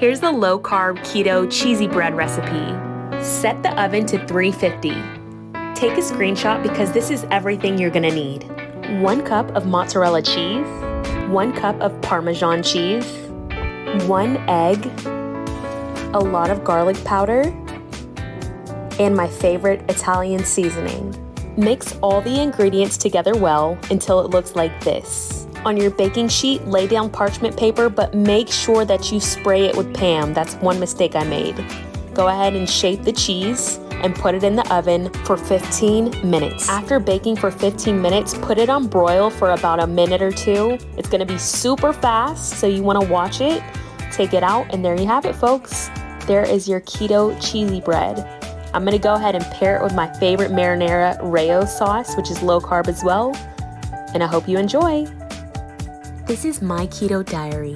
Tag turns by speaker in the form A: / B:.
A: Here's the low carb keto cheesy bread recipe. Set the oven to 350. Take a screenshot because this is everything you're gonna need. One cup of mozzarella cheese, one cup of Parmesan cheese, one egg, a lot of garlic powder, and my favorite Italian seasoning. Mix all the ingredients together well until it looks like this. On your baking sheet, lay down parchment paper, but make sure that you spray it with Pam. That's one mistake I made. Go ahead and shape the cheese and put it in the oven for 15 minutes. After baking for 15 minutes, put it on broil for about a minute or two. It's gonna be super fast, so you wanna watch it. Take it out, and there you have it, folks. There is your keto cheesy bread. I'm gonna go ahead and pair it with my favorite marinara Rao's sauce, which is low carb as well. And I hope you enjoy. This is my keto diary.